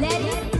Let it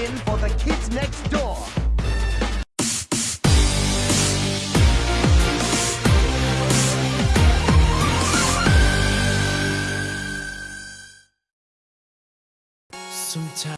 win for the kids next door. Sometimes